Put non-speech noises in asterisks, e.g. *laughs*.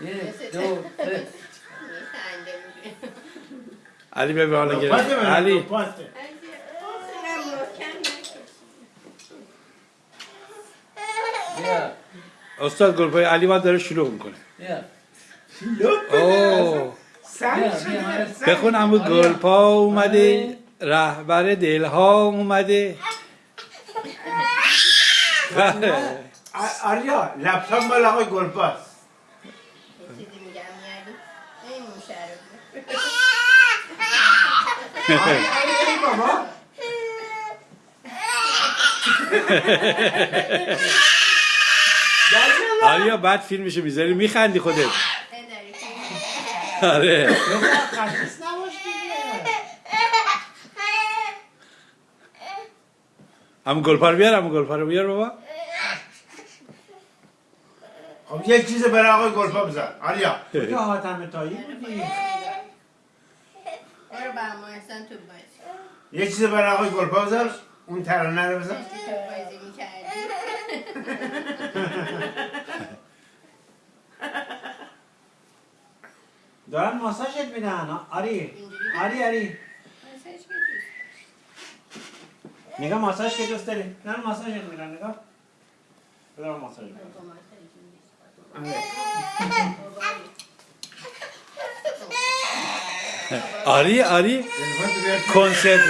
یک دو سه. علی به حالا گرفت علی. استاد گلپای علی باید داره شلوغ می‌کنه. بخون امو گلپا اومده. رهبر دلها اومده. آ- *laughs* آریا لپتاپ مال آقای گلپاس آریا بعد فیلمشو می‌ذاری؟ میخندی خودت. آره. خسیس نباش دیگه. امو گلپا رو بیار امو گلپا رو بیار بابا. خب یک چیز برای آقای گلپا بزن. آریا. تو حاتم تایی بودی برو با همه احسان تو بازی. یک چیز برای آقای گلپا بزن. اون ترانه رو بزن. تو بازی می‌کردی. دارن ماساژت میدن. آری. آری آری. نگاه ماساژ که دوست داری. نه ماساژت میدن. نگاه. بدارم ماساژ بدم. آری آری کنسرت